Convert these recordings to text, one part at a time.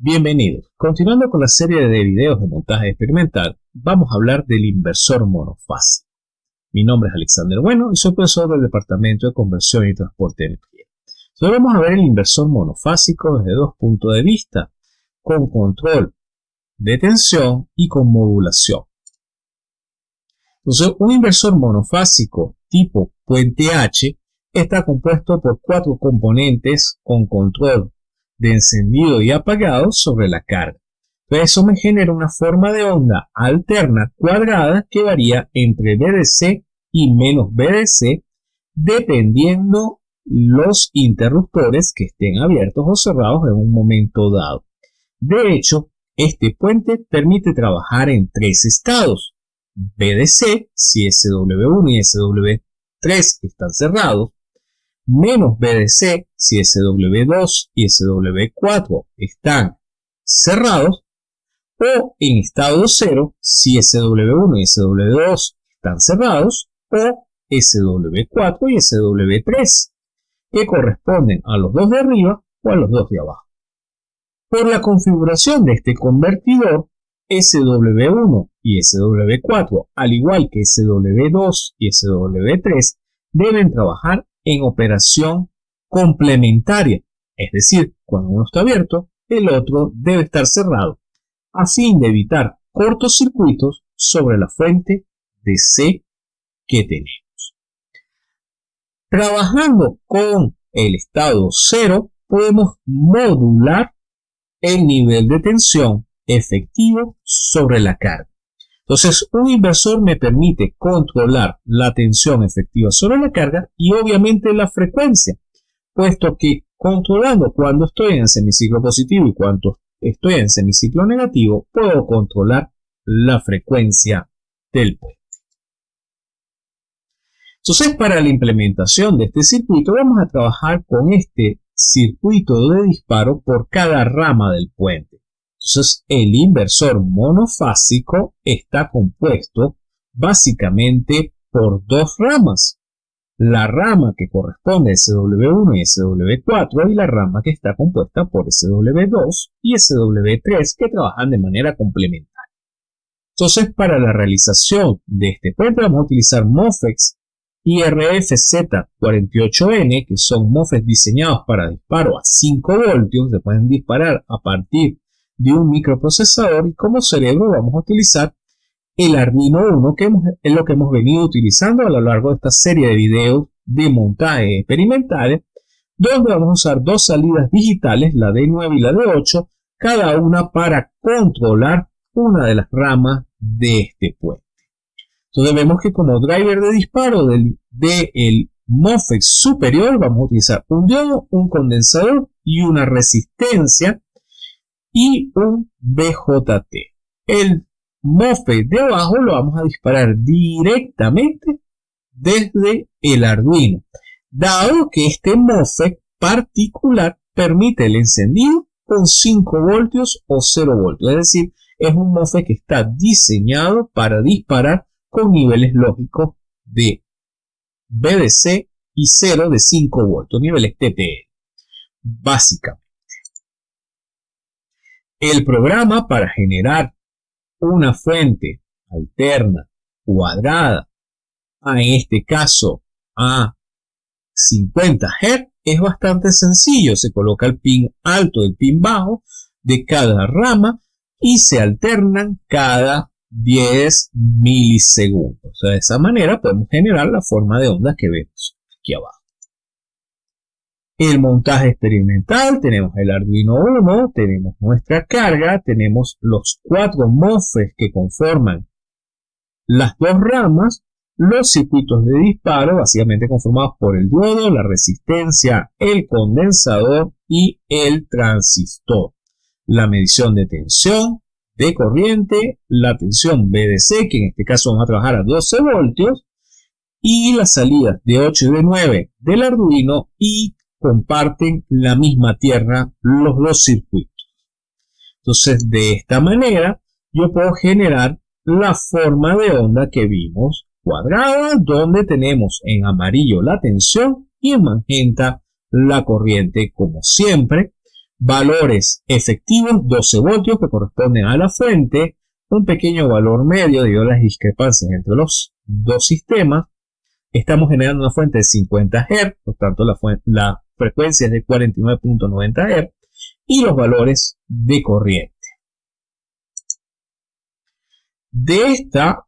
Bienvenidos. Continuando con la serie de videos de montaje experimental, vamos a hablar del inversor monofásico. Mi nombre es Alexander Bueno y soy profesor del Departamento de Conversión y Transporte de Energía. Hoy vamos a ver el inversor monofásico desde dos puntos de vista, con control de tensión y con modulación. Entonces, un inversor monofásico tipo puente H está compuesto por cuatro componentes con control de encendido y apagado sobre la carga. Eso me genera una forma de onda alterna cuadrada que varía entre BDC y menos BDC dependiendo los interruptores que estén abiertos o cerrados en un momento dado. De hecho, este puente permite trabajar en tres estados. BDC, si SW1 y SW3 están cerrados, menos BDC si SW2 y SW4 están cerrados o en estado 0 si SW1 y SW2 están cerrados o SW4 y SW3 que corresponden a los dos de arriba o a los dos de abajo. Por la configuración de este convertidor, SW1 y SW4, al igual que SW2 y SW3, deben trabajar en operación complementaria, es decir, cuando uno está abierto, el otro debe estar cerrado, a fin de evitar cortocircuitos sobre la fuente de C que tenemos. Trabajando con el estado 0, podemos modular el nivel de tensión efectivo sobre la carga. Entonces, un inversor me permite controlar la tensión efectiva sobre la carga y obviamente la frecuencia, puesto que controlando cuando estoy en semiciclo positivo y cuando estoy en semiciclo negativo, puedo controlar la frecuencia del puente. Entonces, para la implementación de este circuito, vamos a trabajar con este circuito de disparo por cada rama del puente. Entonces, el inversor monofásico está compuesto básicamente por dos ramas. La rama que corresponde a SW1 y SW4 y la rama que está compuesta por SW2 y SW3 que trabajan de manera complementaria. Entonces, para la realización de este puente vamos a utilizar MOFEX IRFZ48N, que son MOFEX diseñados para disparo a 5 voltios, se pueden disparar a partir de un microprocesador y como cerebro vamos a utilizar el Arduino 1 que es lo que hemos venido utilizando a lo largo de esta serie de videos de montaje experimentales donde vamos a usar dos salidas digitales, la D9 y la D8, cada una para controlar una de las ramas de este puente. Entonces vemos que como driver de disparo del de el MOSFET superior vamos a utilizar un diodo, un condensador y una resistencia y un BJT. El MOSFET de abajo lo vamos a disparar directamente desde el Arduino, dado que este MOSFET particular permite el encendido con 5 voltios o 0 voltios, es decir, es un MOSFET que está diseñado para disparar con niveles lógicos de BDC y 0 de 5 voltios, niveles TTL, básicamente. El programa para generar una fuente alterna cuadrada, en este caso a 50 Hz, es bastante sencillo. Se coloca el pin alto y el pin bajo de cada rama y se alternan cada 10 milisegundos. de esa manera podemos generar la forma de onda que vemos aquí abajo el montaje experimental, tenemos el Arduino 1, tenemos nuestra carga, tenemos los cuatro MOSFETs que conforman las dos ramas, los circuitos de disparo, básicamente conformados por el diodo, la resistencia, el condensador y el transistor. La medición de tensión, de corriente, la tensión BDC, que en este caso vamos a trabajar a 12 voltios, y las salidas de 8 y de 9 del Arduino y comparten la misma tierra los dos circuitos. Entonces, de esta manera, yo puedo generar la forma de onda que vimos cuadrada, donde tenemos en amarillo la tensión y en magenta la corriente, como siempre, valores efectivos 12 voltios que corresponden a la fuente, un pequeño valor medio debido a las discrepancias entre los dos sistemas. Estamos generando una fuente de 50 Hz, por tanto la, la frecuencia es de 49.90 Hz y los valores de corriente. De esta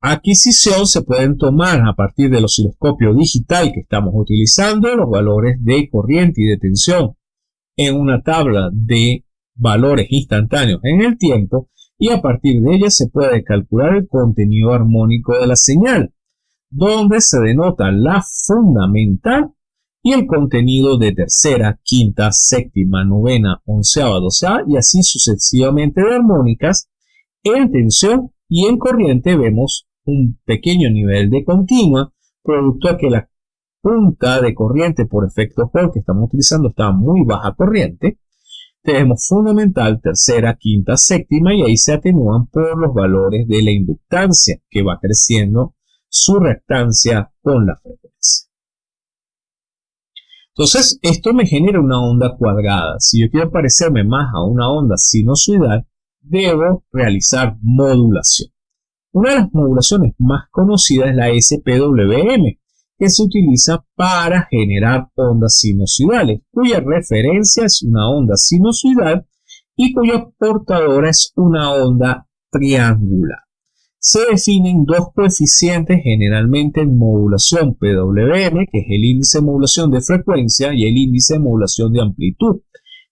adquisición se pueden tomar a partir del osciloscopio digital que estamos utilizando los valores de corriente y de tensión en una tabla de valores instantáneos en el tiempo y a partir de ella se puede calcular el contenido armónico de la señal, donde se denota la fundamental y el contenido de tercera, quinta, séptima, novena, onceava, doceava y así sucesivamente de armónicas. En tensión y en corriente vemos un pequeño nivel de continua, producto de que la punta de corriente por efecto Hall que estamos utilizando está muy baja corriente. Tenemos fundamental, tercera, quinta, séptima y ahí se atenúan por los valores de la inductancia que va creciendo su reactancia con la frecuencia. Entonces, esto me genera una onda cuadrada. Si yo quiero parecerme más a una onda sinusoidal, debo realizar modulación. Una de las modulaciones más conocidas es la SPWM, que se utiliza para generar ondas sinusoidales, cuya referencia es una onda sinusoidal y cuya portadora es una onda triangular. Se definen dos coeficientes generalmente en modulación PWM, que es el índice de modulación de frecuencia y el índice de modulación de amplitud.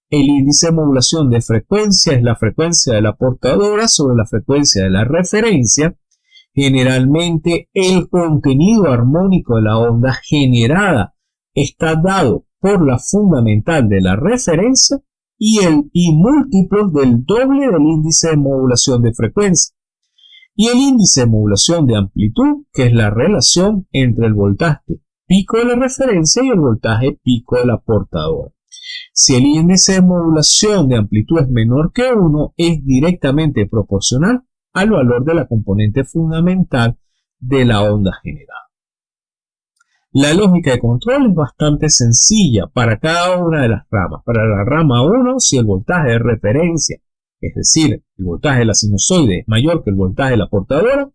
El índice de modulación de frecuencia es la frecuencia de la portadora sobre la frecuencia de la referencia. Generalmente el contenido armónico de la onda generada está dado por la fundamental de la referencia y, el, y múltiplos del doble del índice de modulación de frecuencia. Y el índice de modulación de amplitud, que es la relación entre el voltaje pico de la referencia y el voltaje pico de la portadora. Si el índice de modulación de amplitud es menor que 1, es directamente proporcional al valor de la componente fundamental de la onda generada. La lógica de control es bastante sencilla para cada una de las ramas. Para la rama 1, si el voltaje de referencia, es decir, el voltaje de la sinusoide es mayor que el voltaje de la portadora,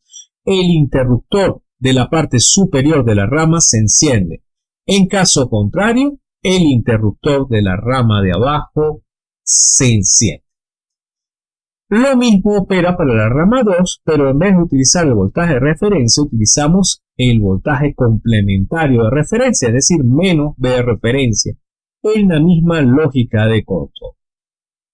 el interruptor de la parte superior de la rama se enciende. En caso contrario, el interruptor de la rama de abajo se enciende. Lo mismo opera para la rama 2, pero en vez de utilizar el voltaje de referencia, utilizamos el voltaje complementario de referencia, es decir, menos B de referencia, en la misma lógica de control.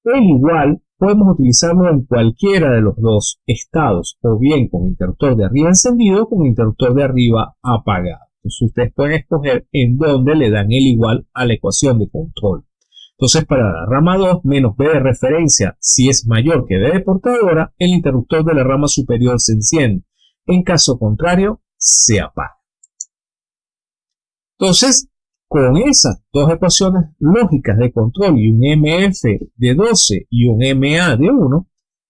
El igual podemos utilizarlo en cualquiera de los dos estados, o bien con interruptor de arriba encendido o con interruptor de arriba apagado. Entonces ustedes pueden escoger en dónde le dan el igual a la ecuación de control. Entonces para la rama 2 menos B de referencia, si es mayor que B de portadora, el interruptor de la rama superior se enciende. En caso contrario, se apaga. Entonces, con esas dos ecuaciones lógicas de control y un MF de 12 y un MA de 1,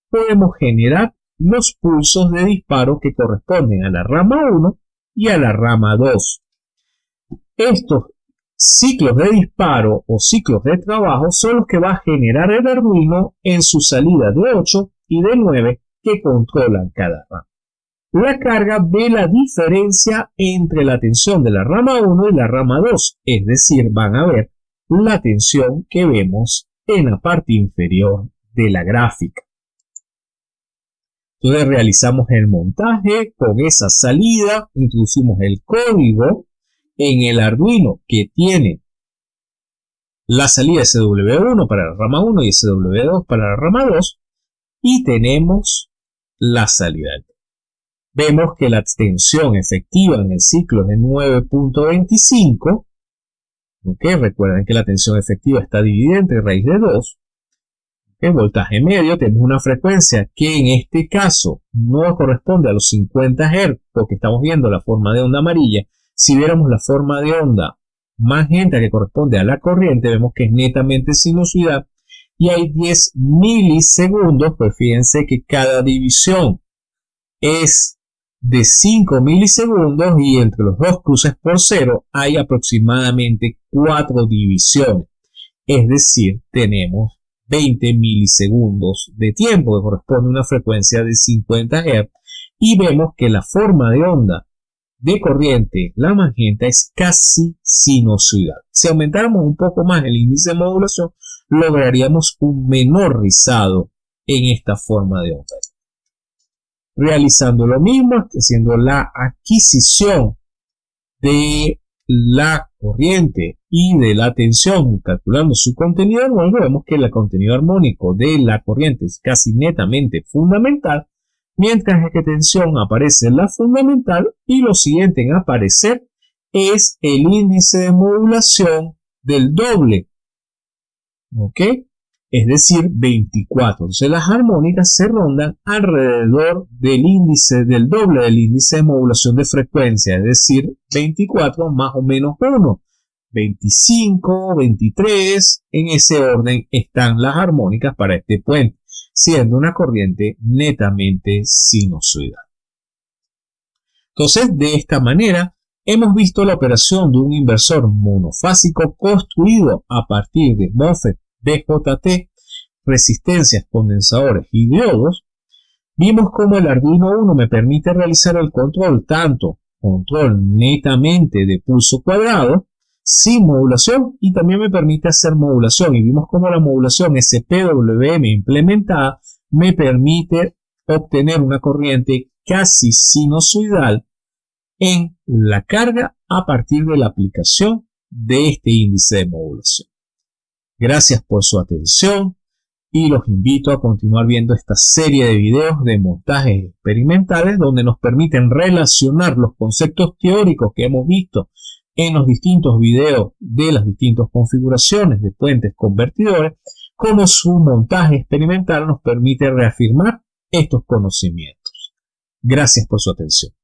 podemos generar los pulsos de disparo que corresponden a la rama 1 y a la rama 2. Estos ciclos de disparo o ciclos de trabajo son los que va a generar el Arduino en su salida de 8 y de 9 que controlan cada rama. La carga ve la diferencia entre la tensión de la rama 1 y la rama 2, es decir, van a ver la tensión que vemos en la parte inferior de la gráfica. Entonces realizamos el montaje con esa salida, introducimos el código en el Arduino que tiene la salida SW1 para la rama 1 y SW2 para la rama 2 y tenemos la salida. Vemos que la tensión efectiva en el ciclo es de 9.25. Recuerden que la tensión efectiva está dividida entre raíz de 2 en voltaje medio tenemos una frecuencia que en este caso no corresponde a los 50 Hz porque estamos viendo la forma de onda amarilla. Si viéramos la forma de onda magenta que corresponde a la corriente, vemos que es netamente sinusoidal y hay 10 milisegundos, pues fíjense que cada división es de 5 milisegundos y entre los dos cruces por cero hay aproximadamente 4 divisiones. es decir, tenemos 20 milisegundos de tiempo que corresponde a una frecuencia de 50 Hz y vemos que la forma de onda de corriente, la magenta, es casi sinusoidal. Si aumentáramos un poco más el índice de modulación, lograríamos un menor rizado en esta forma de onda. Realizando lo mismo, haciendo la adquisición de la corriente y de la tensión, calculando su contenido armónico, vemos que el contenido armónico de la corriente es casi netamente fundamental, mientras que tensión aparece en la fundamental y lo siguiente en aparecer es el índice de modulación del doble. ¿Ok? Es decir, 24. Entonces las armónicas se rondan alrededor del índice, del doble del índice de modulación de frecuencia, es decir, 24 más o menos 1. 25, 23, en ese orden están las armónicas para este puente siendo una corriente netamente sinusoidal. Entonces, de esta manera, hemos visto la operación de un inversor monofásico construido a partir de MOSFET, DJT, resistencias, condensadores y diodos. Vimos cómo el Arduino 1 me permite realizar el control tanto control netamente de pulso cuadrado sin modulación y también me permite hacer modulación y vimos cómo la modulación SPWM implementada me permite obtener una corriente casi sinusoidal en la carga a partir de la aplicación de este índice de modulación. Gracias por su atención y los invito a continuar viendo esta serie de videos de montajes experimentales donde nos permiten relacionar los conceptos teóricos que hemos visto en los distintos videos de las distintas configuraciones de puentes convertidores, como su montaje experimental nos permite reafirmar estos conocimientos. Gracias por su atención.